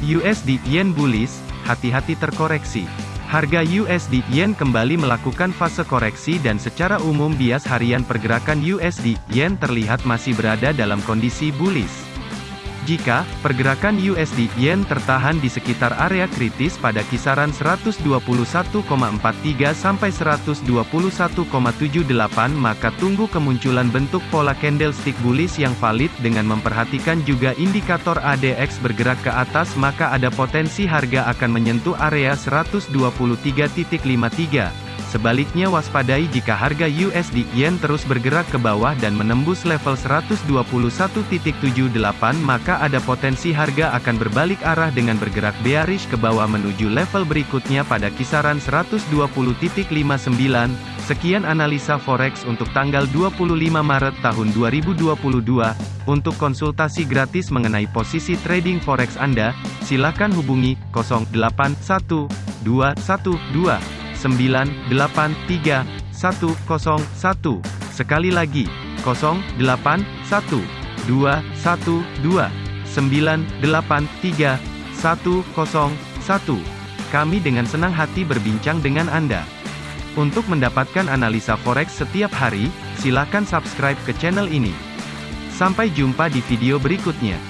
USD Yen bullish, hati-hati terkoreksi. Harga USD Yen kembali melakukan fase koreksi dan secara umum bias harian pergerakan USD Yen terlihat masih berada dalam kondisi bullish. Jika pergerakan USD Yen tertahan di sekitar area kritis pada kisaran 121,43 sampai 121,78 maka tunggu kemunculan bentuk pola candlestick bullish yang valid dengan memperhatikan juga indikator ADX bergerak ke atas maka ada potensi harga akan menyentuh area 123.53 Sebaliknya waspadai jika harga USD Yen terus bergerak ke bawah dan menembus level 121.78 maka ada potensi harga akan berbalik arah dengan bergerak bearish ke bawah menuju level berikutnya pada kisaran 120.59. Sekian analisa forex untuk tanggal 25 Maret tahun 2022. Untuk konsultasi gratis mengenai posisi trading forex Anda, silakan hubungi 081212 983 101. Sekali lagi, 081 212 983 101. Kami dengan senang hati berbincang dengan Anda. Untuk mendapatkan analisa forex setiap hari, silakan subscribe ke channel ini. Sampai jumpa di video berikutnya.